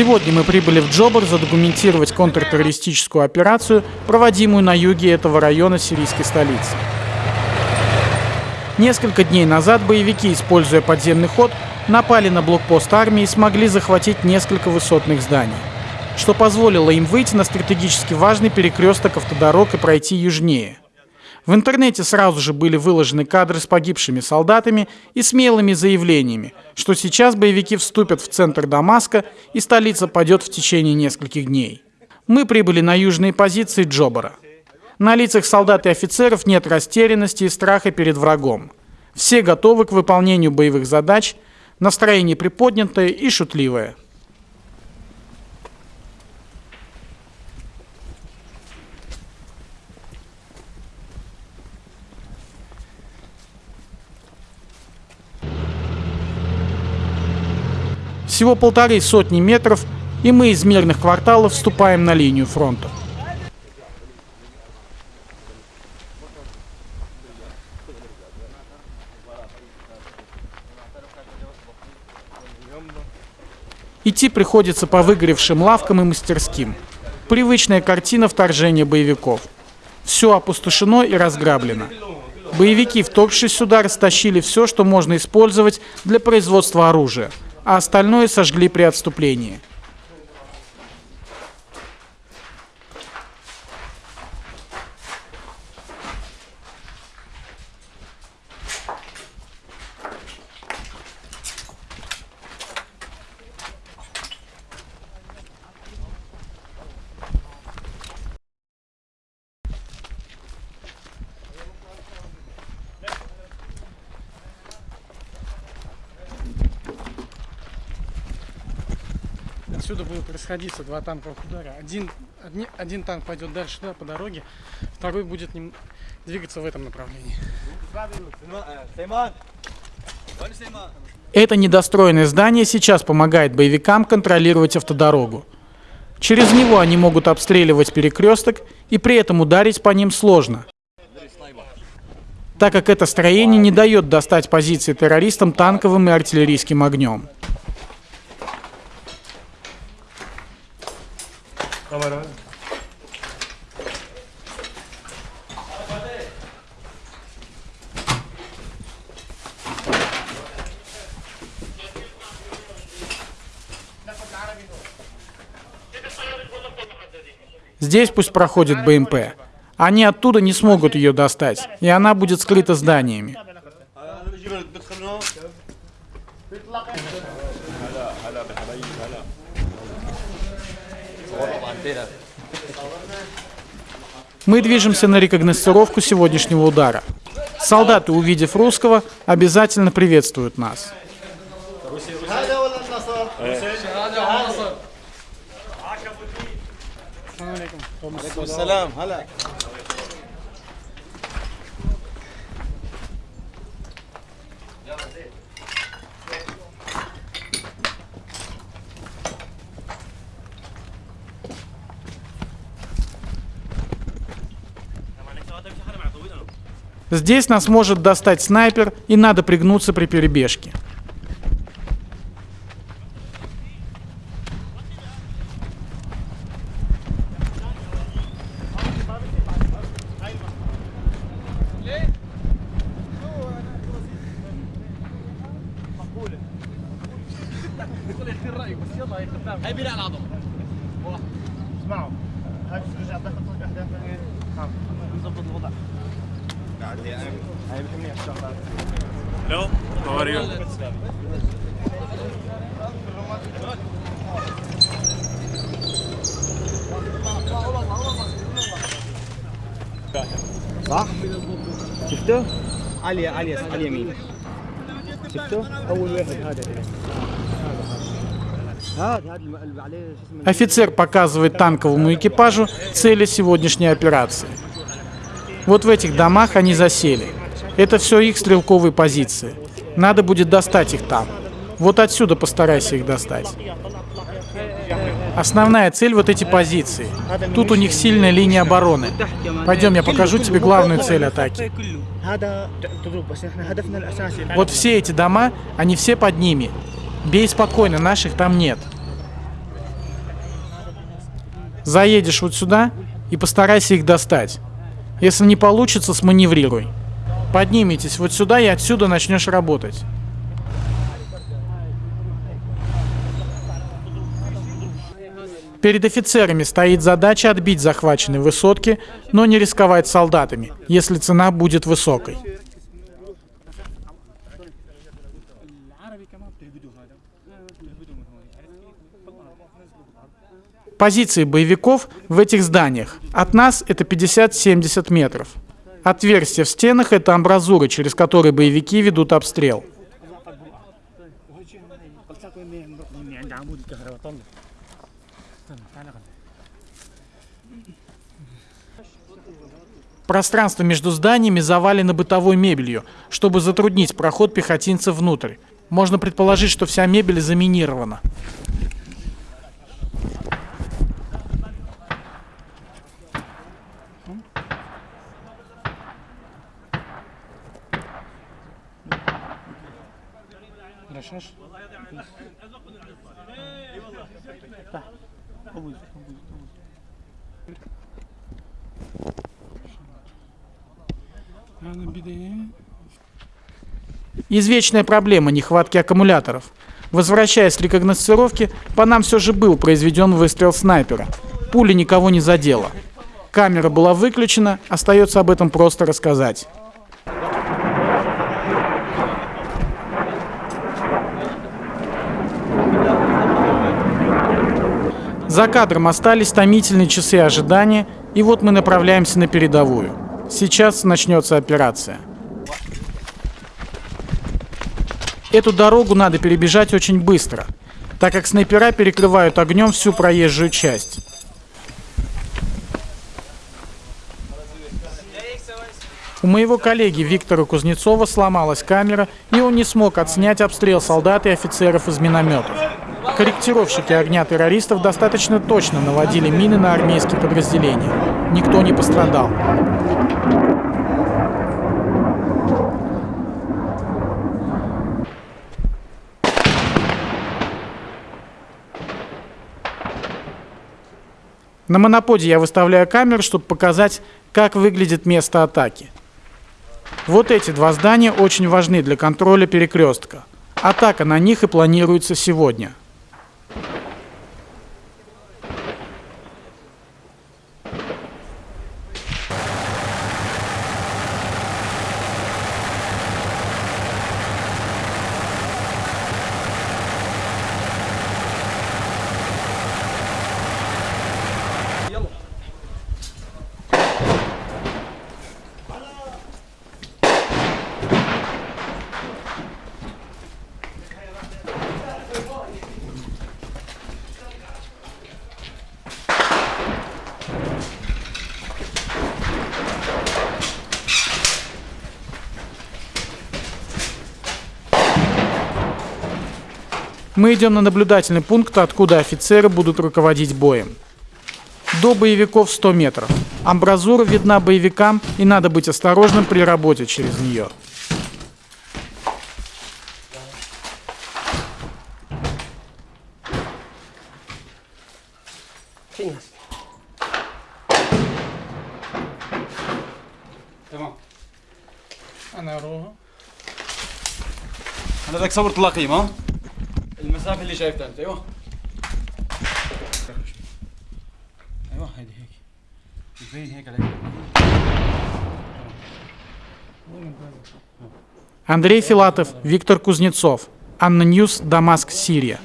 Сегодня мы прибыли в Джобар задокументировать контртеррористическую операцию, проводимую на юге этого района сирийской столицы. Несколько дней назад боевики, используя подземный ход, напали на блокпост армии и смогли захватить несколько высотных зданий, что позволило им выйти на стратегически важный перекресток автодорог и пройти южнее. В интернете сразу же были выложены кадры с погибшими солдатами и смелыми заявлениями, что сейчас боевики вступят в центр Дамаска и столица падет в течение нескольких дней. Мы прибыли на южные позиции Джобара. На лицах солдат и офицеров нет растерянности и страха перед врагом. Все готовы к выполнению боевых задач, настроение приподнятое и шутливое. Всего полторы сотни метров, и мы из мирных кварталов вступаем на линию фронта. Идти приходится по выгоревшим лавкам и мастерским. Привычная картина вторжения боевиков. Все опустошено и разграблено. Боевики, вторгшись сюда, растащили все, что можно использовать для производства оружия, а остальное сожгли при отступлении. Отсюда будут расходиться два танковых удара. Один, одни, один танк пойдет дальше туда, по дороге, второй будет ним, двигаться в этом направлении. Это недостроенное здание сейчас помогает боевикам контролировать автодорогу. Через него они могут обстреливать перекресток, и при этом ударить по ним сложно, так как это строение не дает достать позиции террористам танковым и артиллерийским огнем. Камера. Здесь пусть проходит БМП. Они оттуда не смогут ее достать, и она будет скрыта зданиями. Мы движемся на рекогносцировку сегодняшнего удара. Солдаты, увидев русского, обязательно приветствуют нас. Здесь нас может достать снайпер, и надо пригнуться при перебежке. اسمعوا هاي رجع دخل اهداف نظبط الوضع هاي بحمني الشغلات Hello, how are you? صح؟ شفته؟ علي علي على اليمين شفته؟ أول واحد هذا Офицер показывает танковому экипажу цели сегодняшней операции. Вот в этих домах они засели. Это все их стрелковые позиции. Надо будет достать их там. Вот отсюда постарайся их достать. Основная цель вот эти позиции. Тут у них сильная линия обороны. Пойдем, я покажу тебе главную цель атаки. Вот все эти дома, они все под ними. Бей спокойно, наших там нет. Заедешь вот сюда и постарайся их достать. Если не получится, сманеврируй. Подниметесь вот сюда и отсюда начнешь работать. Перед офицерами стоит задача отбить захваченные высотки, но не рисковать солдатами, если цена будет высокой. Позиции боевиков в этих зданиях. От нас это 50-70 метров. Отверстия в стенах – это амбразуры, через которые боевики ведут обстрел. Пространство между зданиями завалено бытовой мебелью, чтобы затруднить проход пехотинцев внутрь. Можно предположить, что вся мебель заминирована. Извечная проблема нехватки аккумуляторов. Возвращаясь с рекогносцировки, по нам все же был произведен выстрел снайпера. Пуля никого не задела. Камера была выключена, остается об этом просто рассказать. За кадром остались томительные часы ожидания, и вот мы направляемся на передовую. Сейчас начнется операция. Эту дорогу надо перебежать очень быстро, так как снайпера перекрывают огнем всю проезжую часть. У моего коллеги Виктора Кузнецова сломалась камера, и он не смог отснять обстрел солдат и офицеров из минометов. Корректировщики огня террористов достаточно точно наводили мины на армейские подразделения. Никто не пострадал. На моноподе я выставляю камеру, чтобы показать, как выглядит место атаки. Вот эти два здания очень важны для контроля перекрестка. Атака на них и планируется сегодня. Мы идем на наблюдательный пункт, откуда офицеры будут руководить боем. До боевиков 100 метров. Амбразура видна боевикам, и надо быть осторожным при работе через нее. انا اروح انا بدك صور تلاقيم ها المسافه اللي شايفتها انت ايوه ايوه هيدي هيك تبين هيك عليك Андрей Филатов, Виктор Кузнецов. Анна Ньюс, Дамаск, Сирия.